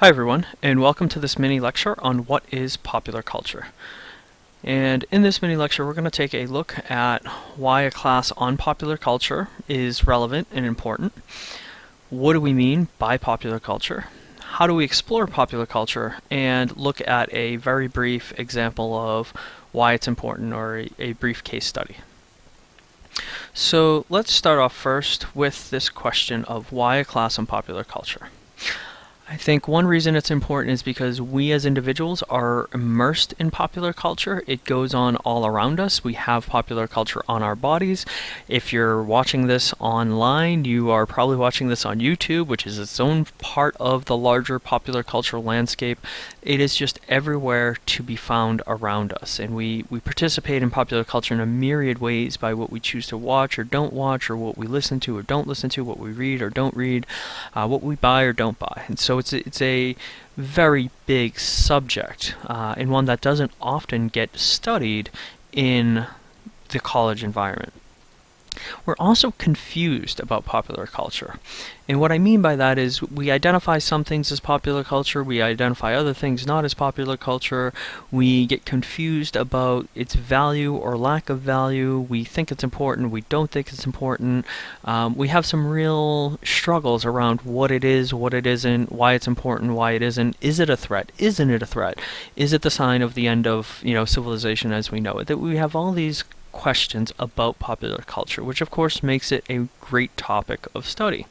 Hi everyone, and welcome to this mini lecture on what is popular culture. And in this mini lecture, we're going to take a look at why a class on popular culture is relevant and important. What do we mean by popular culture? How do we explore popular culture? And look at a very brief example of why it's important or a, a brief case study. So let's start off first with this question of why a class on popular culture. I think one reason it's important is because we as individuals are immersed in popular culture. It goes on all around us. We have popular culture on our bodies. If you're watching this online, you are probably watching this on YouTube, which is its own part of the larger popular cultural landscape. It is just everywhere to be found around us. And we, we participate in popular culture in a myriad ways by what we choose to watch or don't watch, or what we listen to or don't listen to, what we read or don't read, uh, what we buy or don't buy. And so it's a, it's a very big subject uh, and one that doesn't often get studied in the college environment. We're also confused about popular culture. And what I mean by that is we identify some things as popular culture, we identify other things not as popular culture, we get confused about its value or lack of value, we think it's important, we don't think it's important. Um, we have some real struggles around what it is, what it isn't, why it's important, why it isn't. Is it a threat? Isn't it a threat? Is it the sign of the end of you know civilization as we know it? That we have all these questions about popular culture, which of course makes it a great topic of study.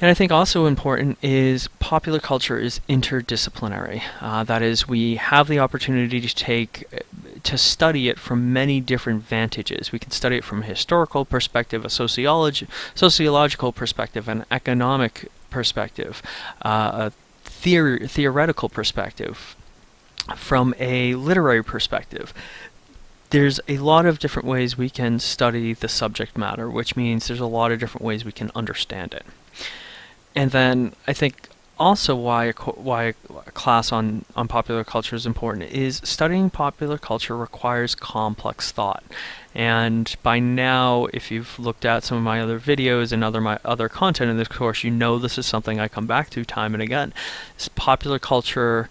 And I think also important is popular culture is interdisciplinary. Uh, that is, we have the opportunity to take to study it from many different vantages. We can study it from a historical perspective, a sociology, sociological perspective, an economic perspective, uh, a theoretical perspective, from a literary perspective there's a lot of different ways we can study the subject matter, which means there's a lot of different ways we can understand it. And then I think also why a, why a class on, on popular culture is important is studying popular culture requires complex thought. And by now, if you've looked at some of my other videos and other my other content in this course, you know this is something I come back to time and again. This popular culture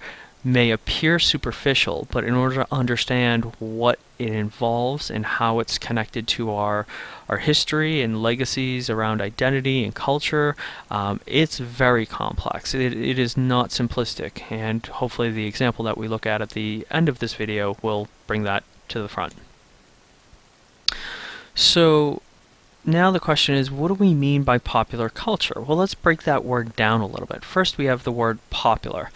may appear superficial, but in order to understand what it involves and how it's connected to our our history and legacies around identity and culture, um, it's very complex. It, it is not simplistic, and hopefully the example that we look at at the end of this video will bring that to the front. So now the question is, what do we mean by popular culture? Well, let's break that word down a little bit. First, we have the word popular.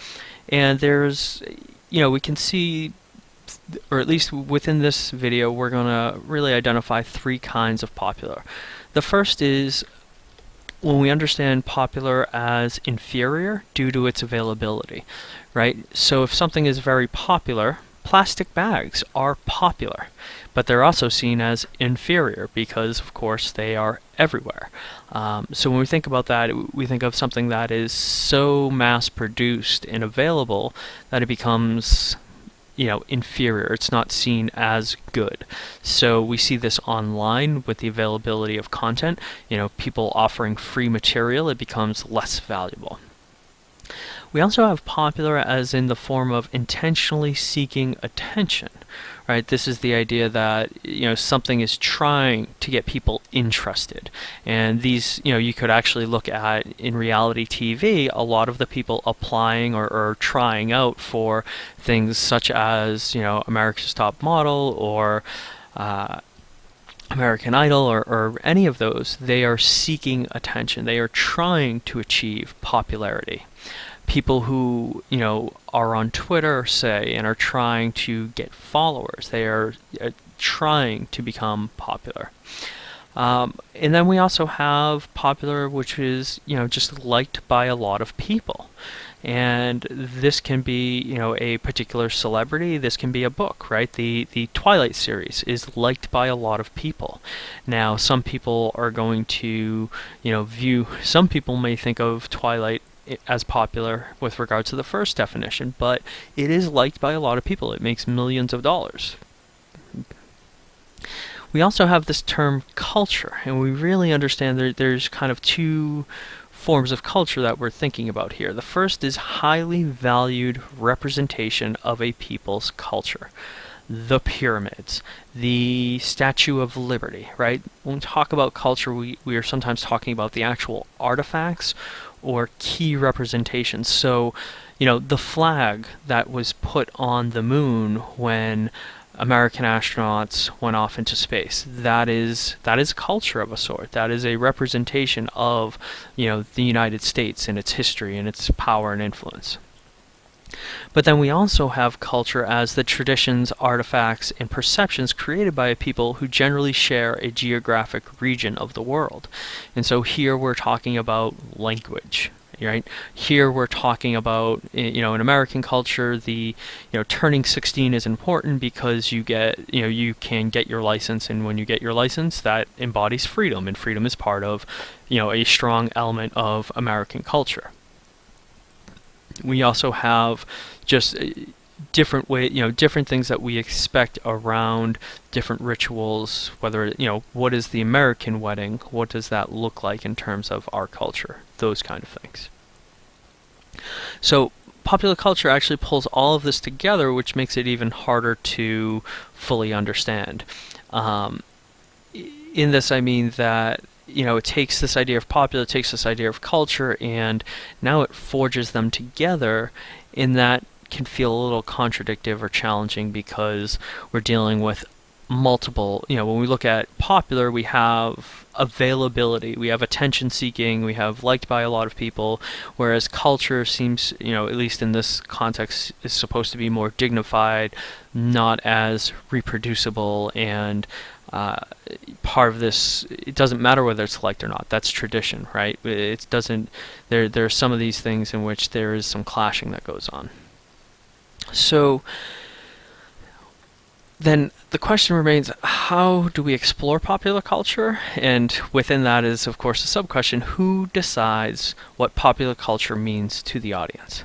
And there's, you know, we can see, or at least within this video, we're going to really identify three kinds of popular. The first is when we understand popular as inferior due to its availability, right? So if something is very popular, plastic bags are popular, but they're also seen as inferior because, of course, they are everywhere. Um, so when we think about that, we think of something that is so mass-produced and available that it becomes you know, inferior. It's not seen as good. So we see this online with the availability of content. You know, people offering free material, it becomes less valuable. We also have popular as in the form of intentionally seeking attention, right? This is the idea that, you know, something is trying to get people interested. And these, you know, you could actually look at in reality TV, a lot of the people applying or, or trying out for things such as, you know, America's Top Model or uh, American Idol or, or any of those, they are seeking attention. They are trying to achieve popularity people who you know are on Twitter, say, and are trying to get followers. They are uh, trying to become popular. Um, and then we also have popular, which is you know just liked by a lot of people. And this can be, you know, a particular celebrity. This can be a book, right? The the Twilight series is liked by a lot of people. Now, some people are going to, you know, view. Some people may think of Twilight as popular with regard to the first definition, but it is liked by a lot of people. It makes millions of dollars. We also have this term culture, and we really understand that there's kind of two forms of culture that we're thinking about here. The first is highly valued representation of a people's culture. The pyramids, the Statue of Liberty, right? When we talk about culture, we, we are sometimes talking about the actual artifacts or key representations. So, you know, the flag that was put on the moon when American astronauts went off into space. That is that is culture of a sort. That is a representation of, you know, the United States and its history and its power and influence. But then we also have culture as the traditions, artifacts, and perceptions created by a people who generally share a geographic region of the world. And so here we're talking about language, right? Here we're talking about, you know, in American culture, the, you know, turning 16 is important because you get, you know, you can get your license, and when you get your license, that embodies freedom, and freedom is part of, you know, a strong element of American culture. We also have just uh, different way you know different things that we expect around different rituals whether you know what is the american wedding? What does that look like in terms of our culture? Those kind of things. So popular culture actually pulls all of this together which makes it even harder to fully understand. Um, in this i mean that you know, it takes this idea of popular, it takes this idea of culture, and now it forges them together in that can feel a little contradictive or challenging because we're dealing with multiple, you know, when we look at popular, we have availability, we have attention seeking, we have liked by a lot of people, whereas culture seems, you know, at least in this context, is supposed to be more dignified, not as reproducible, and part of this it doesn't matter whether it's liked or not that's tradition right? It doesn't there there are some of these things in which there is some clashing that goes on. So then the question remains how do we explore popular culture? And within that is of course a sub question who decides what popular culture means to the audience?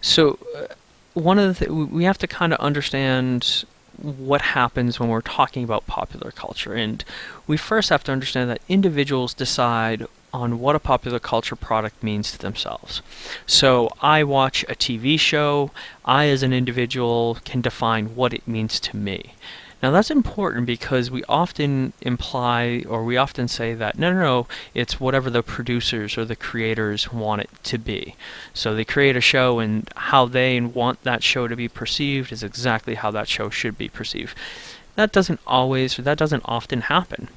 So uh, one of the th- we have to kind of understand what happens when we're talking about popular culture. And we first have to understand that individuals decide on what a popular culture product means to themselves. So I watch a TV show, I as an individual can define what it means to me. Now that's important because we often imply or we often say that no, no, no, it's whatever the producers or the creators want it to be. So they create a show and how they want that show to be perceived is exactly how that show should be perceived. That doesn't always, that doesn't often happen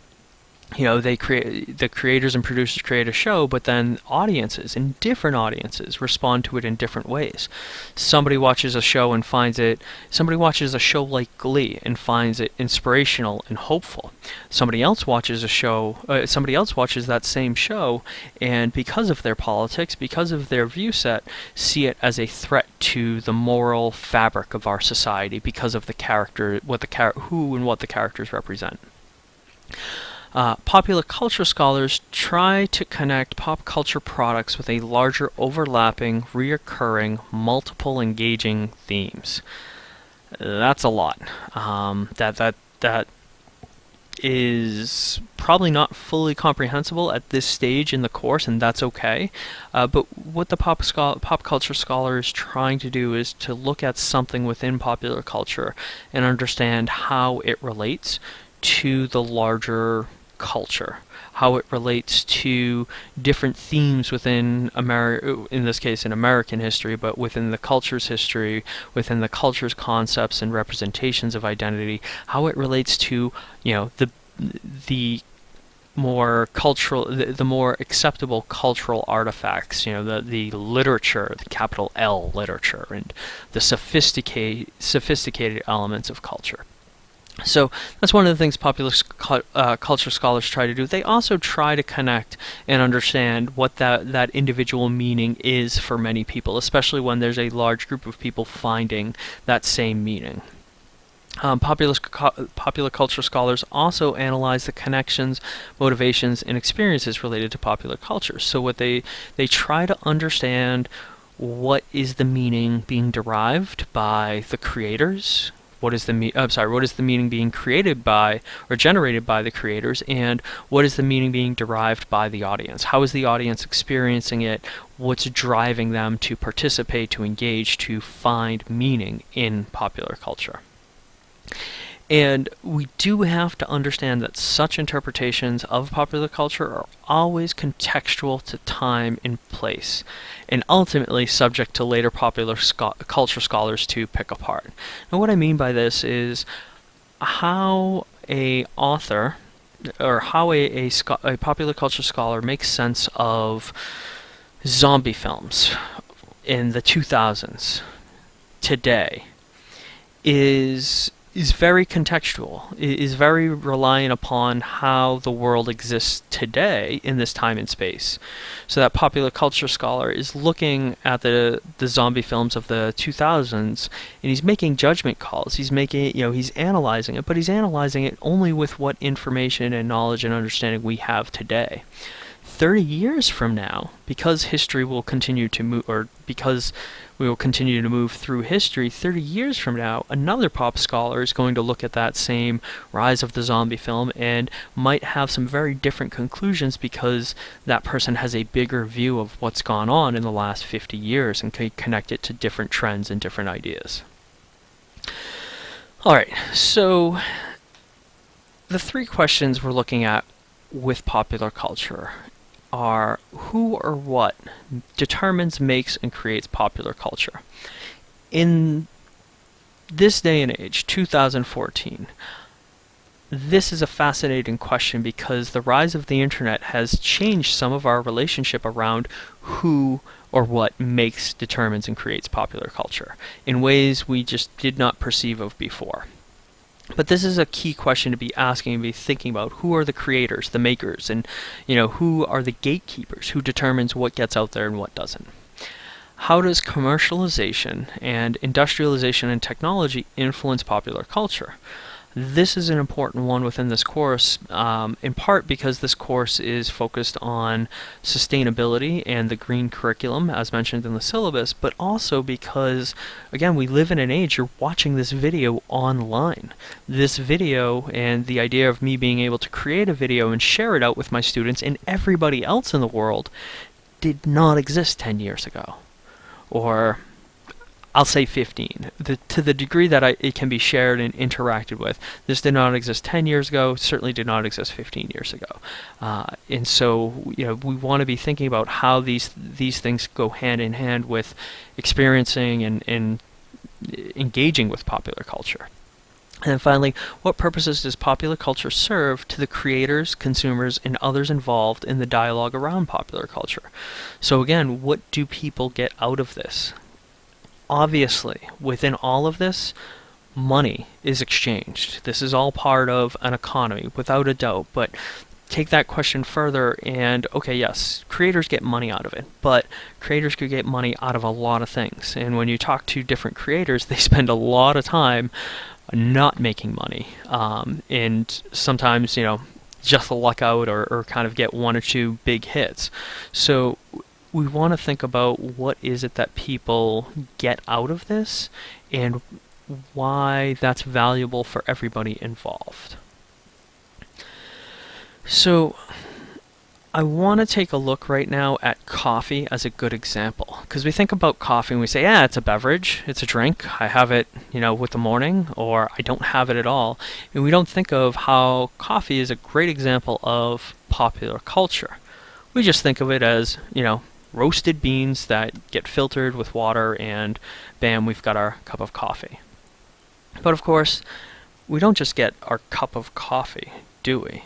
you know they create the creators and producers create a show but then audiences and different audiences respond to it in different ways. Somebody watches a show and finds it somebody watches a show like glee and finds it inspirational and hopeful. Somebody else watches a show uh, somebody else watches that same show and because of their politics because of their view set see it as a threat to the moral fabric of our society because of the character what the char- who and what the characters represent uh, popular culture scholars try to connect pop culture products with a larger overlapping, reoccurring, multiple engaging themes. That's a lot. Um, that that that is probably not fully comprehensible at this stage in the course, and that's okay. Uh, but what the pop, pop culture scholar is trying to do is to look at something within popular culture and understand how it relates to the larger culture, how it relates to different themes within America, in this case in American history, but within the culture's history, within the culture's concepts and representations of identity, how it relates to, you know, the the more cultural, the, the, more acceptable cultural artifacts, you know, the, the literature, the capital L literature, and the sophisticated, sophisticated elements of culture. So that's one of the things popular uh, culture scholars try to do. They also try to connect and understand what that, that individual meaning is for many people, especially when there's a large group of people finding that same meaning. Um, popular, popular culture scholars also analyze the connections, motivations, and experiences related to popular culture. So what they they try to understand what is the meaning being derived by the creators, what is the me- I'm sorry, what is the meaning being created by or generated by the creators, and what is the meaning being derived by the audience? How is the audience experiencing it? What's driving them to participate, to engage, to find meaning in popular culture? And we do have to understand that such interpretations of popular culture are always contextual to time and place, and ultimately subject to later popular culture scholars to pick apart. And what I mean by this is how a author or how a, a, a popular culture scholar makes sense of zombie films in the 2000s today is is very contextual, is very reliant upon how the world exists today in this time and space. So that popular culture scholar is looking at the the zombie films of the 2000s and he's making judgment calls. He's making, you know, he's analyzing it, but he's analyzing it only with what information and knowledge and understanding we have today. 30 years from now, because history will continue to move, or because we will continue to move through history, 30 years from now, another pop scholar is going to look at that same rise of the zombie film and might have some very different conclusions because that person has a bigger view of what's gone on in the last 50 years and can connect it to different trends and different ideas. Alright, so the three questions we're looking at with popular culture are who or what determines, makes, and creates popular culture. In this day and age, 2014, this is a fascinating question because the rise of the internet has changed some of our relationship around who or what makes, determines, and creates popular culture in ways we just did not perceive of before. But this is a key question to be asking and be thinking about. Who are the creators, the makers, and you know who are the gatekeepers? Who determines what gets out there and what doesn't? How does commercialization and industrialization and technology influence popular culture? This is an important one within this course, um, in part because this course is focused on sustainability and the green curriculum, as mentioned in the syllabus, but also because, again, we live in an age you're watching this video online. This video and the idea of me being able to create a video and share it out with my students and everybody else in the world did not exist 10 years ago. Or I'll say 15. The, to the degree that I, it can be shared and interacted with, this did not exist 10 years ago, certainly did not exist 15 years ago. Uh, and so, you know, we want to be thinking about how these these things go hand in hand with experiencing and, and engaging with popular culture. And then finally, what purposes does popular culture serve to the creators, consumers, and others involved in the dialogue around popular culture? So again, what do people get out of this? Obviously, within all of this, money is exchanged. This is all part of an economy, without a doubt. But take that question further and okay yes creators get money out of it but creators could get money out of a lot of things and when you talk to different creators they spend a lot of time not making money um, and sometimes you know just a luck out or, or kind of get one or two big hits so we want to think about what is it that people get out of this and why that's valuable for everybody involved. So I want to take a look right now at coffee as a good example because we think about coffee and we say, yeah, it's a beverage, it's a drink. I have it, you know, with the morning or I don't have it at all. And we don't think of how coffee is a great example of popular culture. We just think of it as, you know, roasted beans that get filtered with water, and bam, we've got our cup of coffee. But of course, we don't just get our cup of coffee, do we?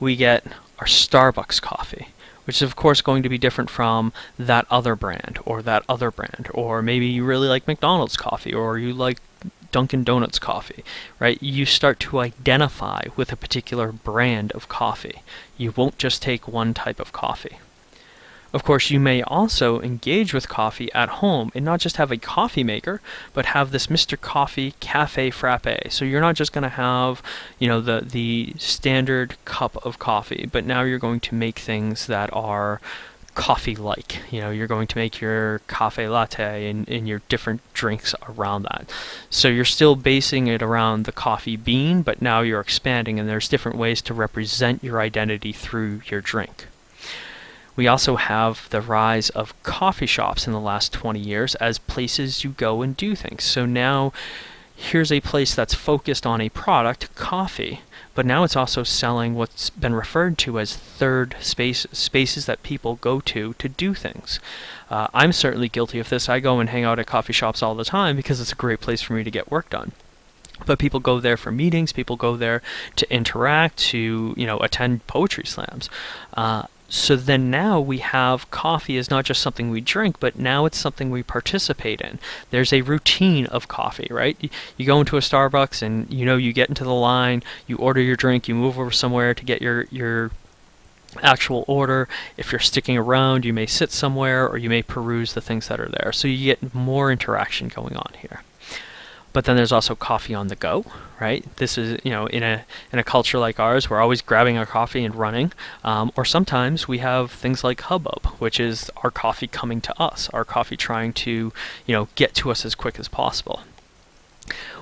We get our Starbucks coffee, which is of course going to be different from that other brand or that other brand, or maybe you really like McDonald's coffee or you like Dunkin' Donuts coffee, right? You start to identify with a particular brand of coffee. You won't just take one type of coffee. Of course, you may also engage with coffee at home and not just have a coffee maker, but have this Mr. Coffee Cafe Frappe. So you're not just going to have, you know, the the standard cup of coffee, but now you're going to make things that are coffee-like. You know, you're going to make your cafe latte and, and your different drinks around that. So you're still basing it around the coffee bean, but now you're expanding and there's different ways to represent your identity through your drink. We also have the rise of coffee shops in the last 20 years as places you go and do things. So now here's a place that's focused on a product, coffee, but now it's also selling what's been referred to as third spaces, spaces that people go to to do things. Uh, I'm certainly guilty of this. I go and hang out at coffee shops all the time because it's a great place for me to get work done but people go there for meetings people go there to interact to you know attend poetry slams uh, so then now we have coffee is not just something we drink, but now it's something we participate in. There's a routine of coffee, right? You, go into a Starbucks and you know you get into the line, you order your drink, you move over somewhere to get your your actual order. If you're sticking around, you may sit somewhere or you may peruse the things that are there. So you get more interaction going on here. But then there's also coffee on the go, right? This is, you know, in a in a culture like ours, we're always grabbing our coffee and running. Um, or sometimes we have things like Hubbub, which is our coffee coming to us, our coffee trying to, you know, get to us as quick as possible.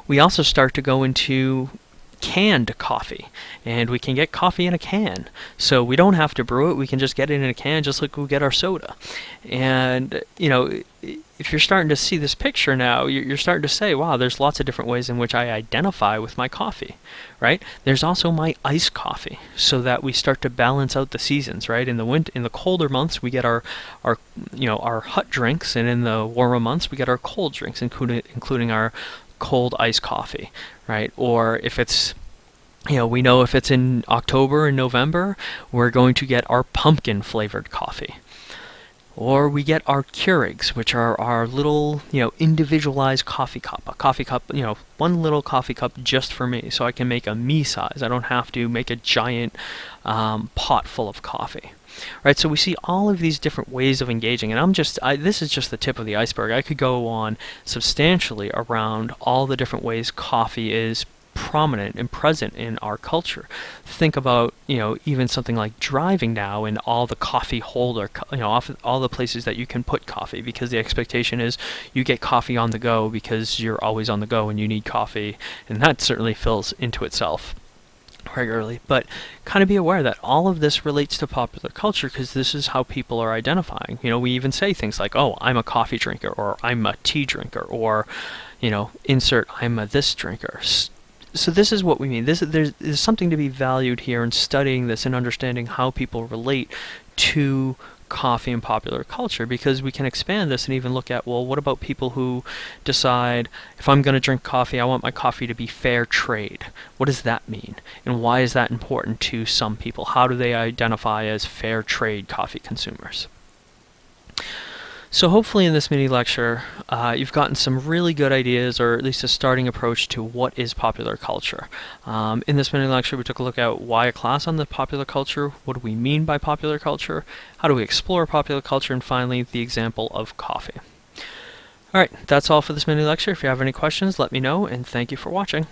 We also start to go into canned coffee. And we can get coffee in a can. So we don't have to brew it. We can just get it in a can just like we get our soda. And you know if you're starting to see this picture now you're starting to say wow there's lots of different ways in which I identify with my coffee right? There's also my iced coffee so that we start to balance out the seasons right? In the winter in the colder months we get our our you know our hot drinks and in the warmer months we get our cold drinks including including our cold iced coffee, right? Or if it's you know, we know if it's in October and November, we're going to get our pumpkin flavored coffee. Or we get our Keurigs, which are our little, you know, individualized coffee cup. A coffee cup, you know, one little coffee cup just for me, so I can make a me size. I don't have to make a giant um, pot full of coffee right? So we see all of these different ways of engaging, and I'm just, I, this is just the tip of the iceberg. I could go on substantially around all the different ways coffee is prominent and present in our culture. Think about, you know, even something like driving now and all the coffee holder, you know, all the places that you can put coffee because the expectation is you get coffee on the go because you're always on the go and you need coffee, and that certainly fills into itself regularly, but kind of be aware that all of this relates to popular culture because this is how people are identifying. You know, we even say things like, oh, I'm a coffee drinker, or I'm a tea drinker, or, you know, insert I'm a this drinker. So this is what we mean. This there's, there's something to be valued here in studying this and understanding how people relate to coffee and popular culture because we can expand this and even look at well what about people who decide if I'm going to drink coffee I want my coffee to be fair trade. What does that mean? And why is that important to some people? How do they identify as fair trade coffee consumers so hopefully in this mini lecture, uh, you've gotten some really good ideas, or at least a starting approach to what is popular culture. Um, in this mini lecture, we took a look at why a class on the popular culture, what do we mean by popular culture, how do we explore popular culture, and finally, the example of coffee. Alright, that's all for this mini lecture. If you have any questions, let me know, and thank you for watching.